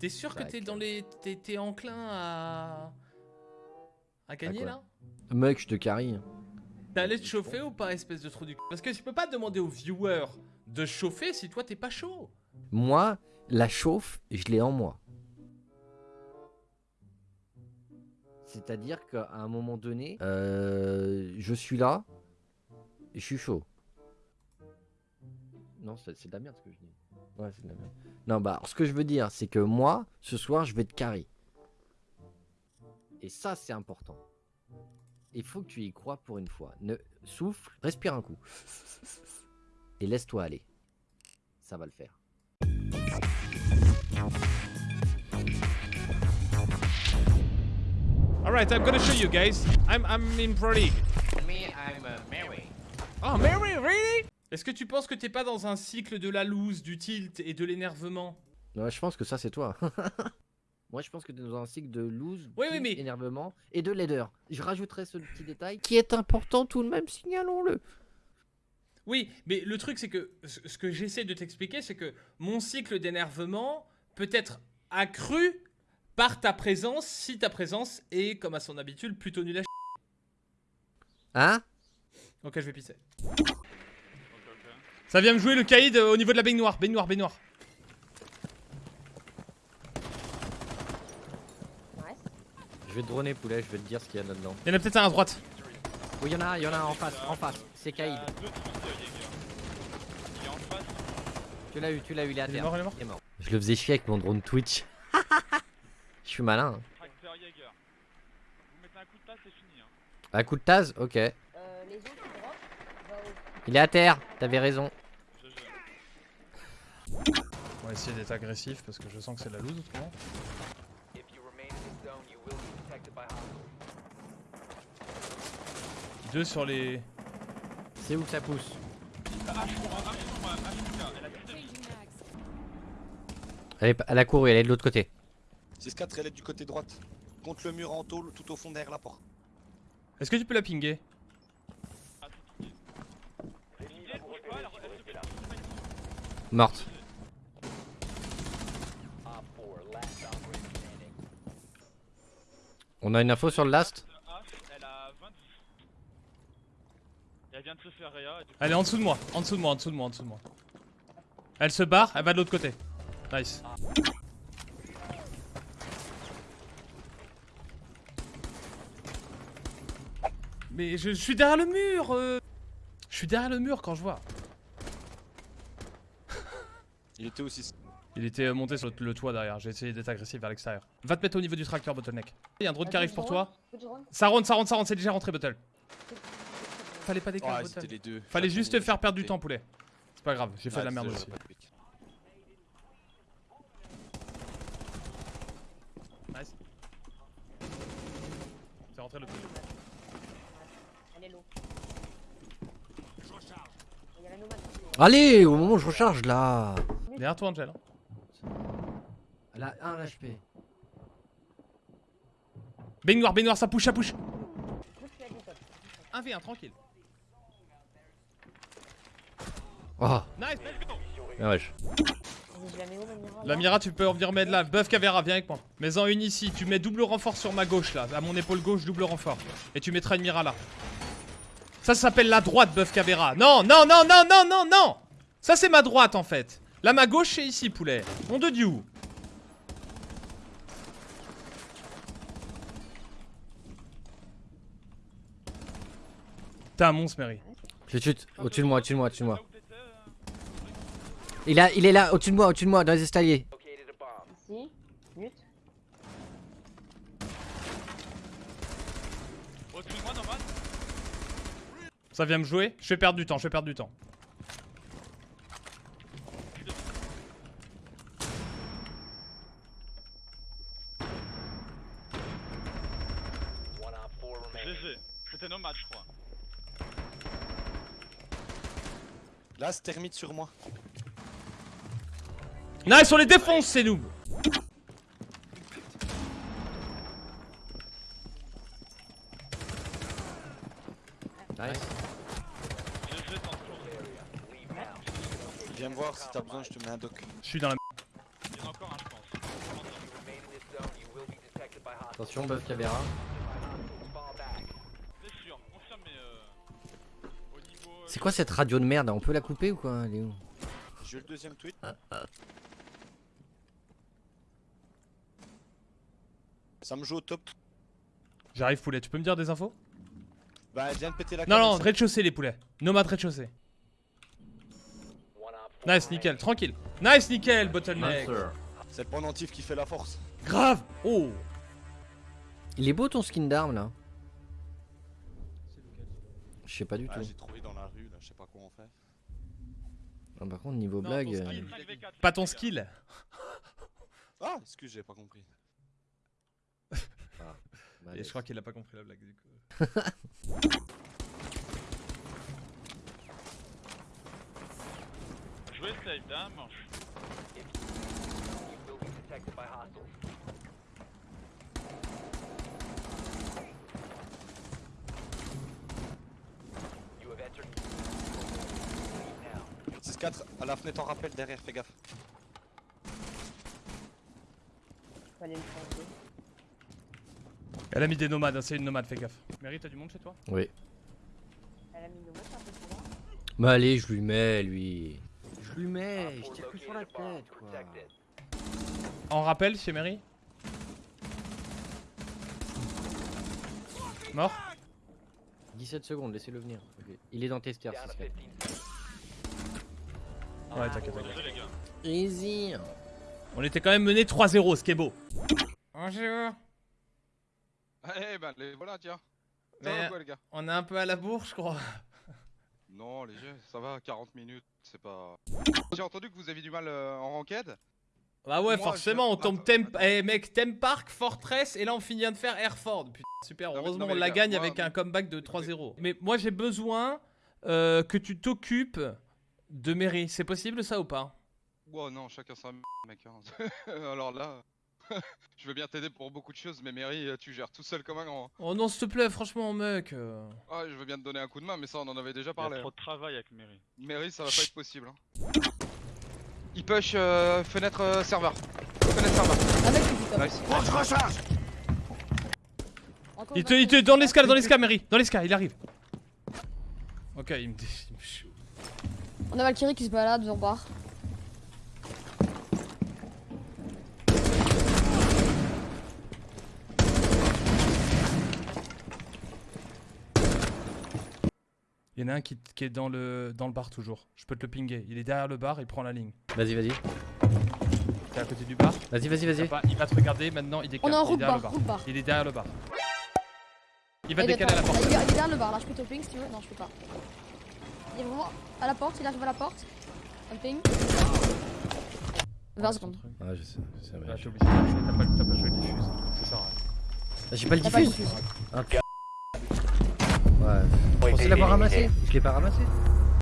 T'es sûr que t'es dans les. T'es enclin à. à gagner là? Mec, je te carry. T'es allé te chauffer ou pas, espèce de trou du cul? Parce que je peux pas demander aux viewers de chauffer si toi t'es pas chaud. Moi, la chauffe, je l'ai en moi. C'est-à-dire qu'à un moment donné, euh, je suis là, et je suis chaud. Non, c'est c'est de la merde ce que je dis. Ouais, c'est de la merde. Non, bah, ce que je veux dire, c'est que moi, ce soir, je vais te carry. Et ça, c'est important. Il faut que tu y crois pour une fois. Ne souffle, respire un coup. Et laisse-toi aller. Ça va le faire. Alright, I'm gonna show you guys. I'm, I'm in Pro League. Me, I'm uh, Mary. Oh, Mary, really? Est-ce que tu penses que t'es pas dans un cycle de la loose, du tilt et de l'énervement? Ouais, je pense que ça, c'est toi. Moi, je pense que tu es dans un cycle de loose, Oui, oui, mais- énervement et de laideur. Je rajouterai ce petit détail qui est important tout de même, signalons-le. Oui, mais le truc c'est que ce ce que j'essaie de t'expliquer, c'est que mon cycle d'énervement peut être accru par ta présence si ta présence est, comme à son habitude, plutôt nulle à ch... Hein? Ok, je vais pisser. Ça vient me jouer le caïd euh, au niveau de la baignoire, baignoire, baignoire. Je vais te droner, poulet, je vais te dire ce qu'il y a là-dedans. Il y en a peut-être un à droite. Oui, il y en a un, il y en a un en face, en face. C'est Kaïd. Tu l'as eu, tu l'as eu, il est à Il est terre. mort, il est mort Il est mort. Je le faisais chier avec mon drone Twitch. Je suis malin. hein. Tracteur Jaeger. Vous mettez un coup de tasse, c'est fini. Hein. Un coup de taz Ok. Euh, les autres qui drop, va au... Il est à terre, t'avais raison. On va essayer d'être agressif parce que je sens que c'est la loose autrement. Deux sur les. C'est où que ça pousse elle, est, pas- elle a couru, elle est de l'autre côté. 6-4, elle est du côté droite. Contre le mur en tôle, tout au fond derrière la porte. Est-ce que tu peux la pinguer? Morte. On a une info sur le last H, elle a 20 Et elle vient de se faire réa. et du coup- Elle est en dessous de moi, en dessous de moi, en dessous de moi, en dessous de moi. Elle se barre, elle va de l'autre côté. Nice. Mais je, je suis derrière le mur euh. Je suis derrière le mur quand je vois. Il était aussi. Il était euh, monté sur le, toit derrière, j'ai essayé d'être agressif vers l'extérieur. Va te mettre au niveau du tracteur, Bottleneck. Il y a un drone qui arrive pour toi. Ça rentre, ça rentre, ça rentre, c'est déjà rentré, Bottle. Fallait pas décaler, les deux. Fallait juste te faire perdre du temps, poulet. C'est pas grave, j'ai fait de la merde aussi. Nice. C'est rentré le. Allez, au moment où je recharge là Derrière toi, Angel. hein. Elle a 1 HP. Baignoire, baignoire, ça push, ça push. Pousse la du top. 1v1, tranquille. Oh, Nice, ah wesh. Je la Mira tu peux revenir mettre là. Buff Cavera, viens avec moi. Mets-en une ici. Tu mets double renfort sur ma gauche là. À mon épaule gauche, double renfort. Et tu mettras une Mira là. Ça, ça s'appelle la droite, Buff Cavera. Non, non, non, non, non, non, non. Ça, c'est ma droite en fait. Là, ma gauche, c'est ici, poulet. Mon de Dieu. T'es un monstre, Mary. Je le chute, au-dessus de moi, au-dessus de moi, au-dessus de moi. Il, a, il est là, au-dessus de moi, au-dessus de moi, dans les escaliers. Located a bomb. Ici. Mute. Au-dessus de moi, normal. Ça vient me jouer. Je vais perdre du temps, je vais perdre du temps. One op four remaining. GG. C'était nomade, je crois. Là, c'est termite sur moi. Nice, on les défonce, c'est nous. Nice. Viens me voir si t'as besoin, je te mets un doc. Je suis dans la. Il y en a encore un, je pense. Attention, Buff Caméra. C'est quoi cette radio de merde? On peut la couper ou quoi? Elle est où? J'ai eu le deuxième tweet. Ça me joue au top. J'arrive poulet, tu peux me dire des infos? Bah, elle vient de péter la Non, non, rez-de-chaussée les poulets. Op four Nice, nickel, tranquille. Nice, nickel, bottleneck. C'est le pendentif qui fait la force. Grave Oh Il est beau ton skin d'arme là Je sais pas du Ah, tout. j'ai trouvé dans la rue, là, je sais pas quoi on fait. Ah, par contre, niveau Non, blague. ton euh, skin. 5v4, Pas ton 5v4. skill Ah, excuse, j'ai pas compris. bah, Et je crois qu'il a pas compris la blague du coup. Jouer safe, d'un manche. 6-4, à la fenêtre en rappel derrière, fais gaffe. Fallait me changer. Elle a mis des nomades, hein, c'est une nomade, fais gaffe. Mary, t'as du monde chez toi? Oui. Elle a mis c'est un peu plus loin. Bah allez, je lui mets lui. Je lui mets, je tire que sur la tête quoi. En rappel chez Mary? Mort? 17 secondes, laissez-le venir. Il est dans tester, Down Ouais, t'inquiète, t'inquiète. Easy. On était quand même mené 3-0, ce qui est beau. Bonjour Eh ben les voilà tiens. Mais- va quoi les gars? On est un peu à la bourre, je crois. Non les gars, ça va, 40 minutes, c'est pas... J'ai entendu que vous aviez du mal euh, en ranked. Bah ouais, Moi, forcément, je- on tombe Temp... Eh mec, Temp Park, Fortress, et là on finit de faire Airford. Putain, super, heureusement non, on la gars, gagne moi- avec un comeback de 3-0. Mais moi j'ai besoin euh, que tu t'occupes de Mary. C'est possible ça ou pas Wow non, chacun sa m- mec. hein. Alors là, je veux bien t'aider pour beaucoup de choses, mais Mary, euh, tu gères tout seul comme un grand. hein. Oh non, s'il te plaît, franchement, mec. euh. Ah, je veux bien te donner un coup de main, mais ça on en avait déjà Il y a parlé. trop hein. de travail avec Mary. Mary, ça va pas être possible. hein. Il push euh, fenêtre euh, serveur. Fenêtre serveur. Ah mec, tu dis top. Nice. Encore Il te, il te, dans l'escale, dans l'escale, Mary. Dans l'escale, il arrive. Ok, il me dit. il me On a Valkyrie qui se balade sur bar. Il y en a un qui, qui est dans le, dans le bar toujours. Je peux te le pinguer. Il est derrière le bar, il prend la ligne. Vas-y, vas-y. T'es à côté du bar. Vas-y, vas-y, vas-y. Il va te regarder maintenant, il décale. On est en il est route derrière bar, le route bar. Il est derrière le bar. Il va Il décaler à la porte. Il est, il est derrière le bar là, je peux te ping si tu veux. Non, je peux pas. Il est vraiment à la porte, il arrive à la porte. Un ping. 20 secondes. Ah, je sais, je ouais. t'es obligé de jouer, t'as pas, t'as pas joué le diffuse. C'est ça. ouais. Ah, J'ai pas le T'as diffuse. Ah, p- Ouais. Pensez l'avoir ramassé. Je l'ai pas ramassé.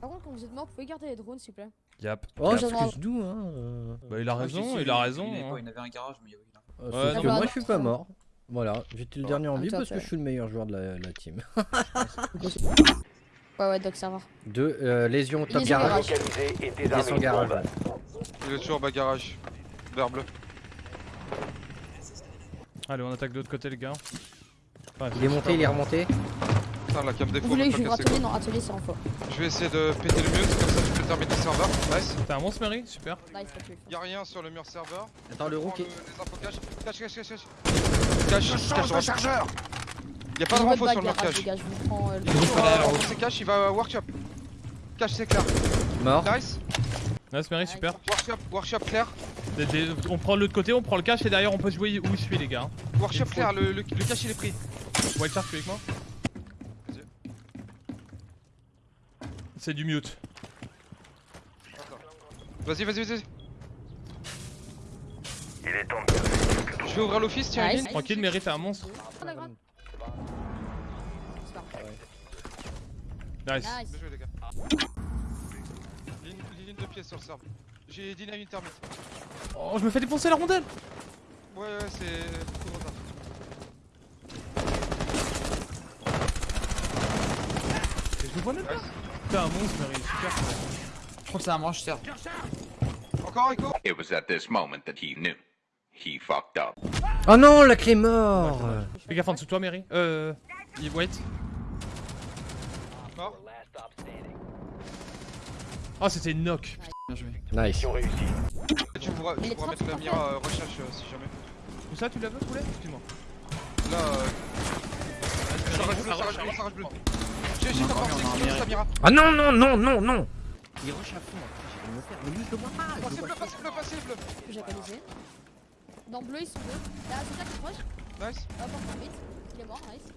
Par contre, quand vous êtes mort, vous pouvez garder les drones s'il vous plaît. Yap. Oh, j'aimerais- excuse-nous, hein. euh. Bah, il a raison, il a raison. Il, avait hein. il avait un garage, mais oui. là. Euh, Ouais, que moi, je suis pas mort. Voilà, j'étais le dernier en Ah, vie parce que je suis le meilleur joueur de la, la team. Ouais, ouais, Doc serveur. Deux, euh, lésion top sur garage. descend garage. Il est toujours bas garage. Vert bleu. Allez, on attaque de l'autre côté, les gars. Il est monté, il est remonté. Putain, la cam défaut. Vous voulez que je atelier Non, atelier c'est en faux. Je vais essayer de péter le mur, comme ça tu peux terminer le serveur. Nice. T'es un monstre, Mary Super. Tuer. Y'a rien sur le mur serveur. Attends, le rook est. Les infos cache. Cache, cache, cache, cache. Cache, cache, cache. chargeur Y'a pas de Je renfo veux sur le gars, je vous prends euh, le. Il est renforcer cache, il va à workshop. Cache, c'est clair. Mort. Nice. Nice, Mary, super. Workshop, workshop clair. Des- des- On prend l'autre côté, on prend le cache et derrière on peut jouer où je suis, les gars. Workshop clair, le, le, le cache il est pris. Wildcard, tu es avec moi Vas-y. C'est du mute. Vas-y, vas-y, vas-y. Je vais ouvrir l'office, tiens, Nice. Tranquille, Mary, t'es un monstre. Nice. Nice. Bien joué, les gars. Ligne, ligne de pièces sur le serve. J'ai une termite. Oh, je me fais défoncer la rondelle Ouais, ouais, c'est de retard. Je le vois même pas. T'es un monstre, Mary, super. Je crois que c'est un manche serve. Encore Echo It was at this moment that he knew. He fucked up. Oh non, la clé mort Fais gaffe en dessous de toi, Mary. Euh. Wait. Mort. Oh, c'était une knock. Bien joué. Nice. Tu pourras, tu pourras mettre la mira euh, recherche euh, si jamais. Où ça, tu l'as vu, poulet? Excuse-moi. Là, euh. Ça rage bleu, ça rage bleu, ça rage bleu. J'ai j'ai ta encore mira. Ah non, non, non, non, non Il rush à fond, après, j'ai faire. Mais lui, je le vois pas Passez bleu, passez bleu, passez bleu. Que j'ai réalisé. Dans bleu, ils sont deux. Là, c'est ça qui se proche. Nice. Hop, on vite. Il est mort, nice.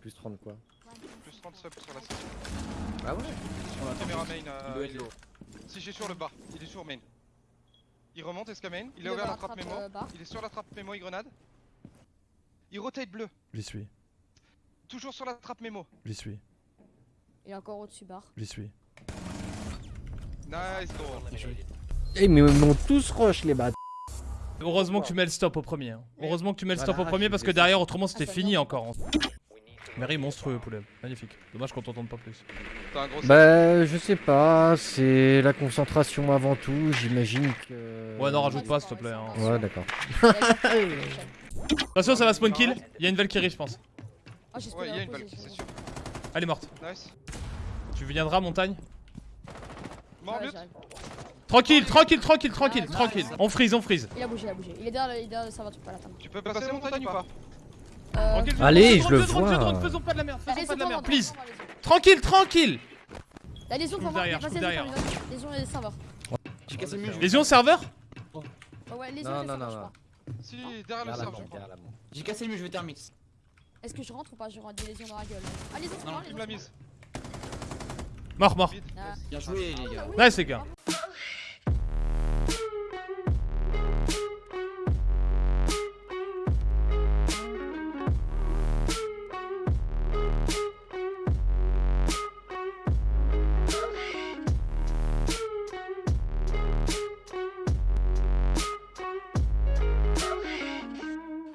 Plus 30 quoi Plus 30 subs sur la session. Ah ouais Sur la caméra main. Il euh, doit être. Si j'ai sur le bar, il est sur main. Il remonte SK main, il Il a est ouvert la trappe trappe, mémo. euh. Il est sur la trappe mémo, il grenade. Il rotate bleu, J'y suis. toujours sur la trappe mémo. J'y suis. Il est encore au-dessus bar. J'y suis. Nice goal. Eh mais ils m'ont tous rush les bâtards Heureusement que tu mets le stop au premier. hein. Heureusement que tu mets le stop au premier parce que derrière, autrement, c'était Ah, fini encore. Mary, monstrueux, poulet. Magnifique. Dommage qu'on t'entende pas plus. T'as un gros Bah je sais pas, c'est la concentration avant tout, j'imagine que... Ouais, non, rajoute pas, s'il te plaît. hein. Ouais d'accord. Attention, ça va spawn kill. Il y a une Valkyrie, je pense. Ah, j'ai Ouais, il y a une posé, c'est sûr. Elle est morte. Nice. Tu viendras, montagne? Mort Ouais. Tranquille, tranquille, tranquille, tranquille, tranquille. On freeze, on freeze. Il a bougé, il a bougé. Il est derrière, le- il est derrière le serveur, tu peux pas l'attendre. Tu peux passer montagne ou pas? Euh, Tranquille, je- Allez, je le vois. Faisons pas de la merde, faisons pas de la merde, please. Tranquille, tranquille. La lésion Je devant, coupe derrière, je derrière. les lésions et les serveurs. J'ai cassé le mur. Serveur Ouais, ouais, lésion Non, et les non, non, je non. Si, derrière le serveur. J'ai cassé le mur, je vais thermix. Est-ce que je rentre ou pas J'aurai des lésions dans la gueule. Ah, Non, me l'a moi. mise. Mort, mort. Ah. Bien joué les gars. Nice, les gars.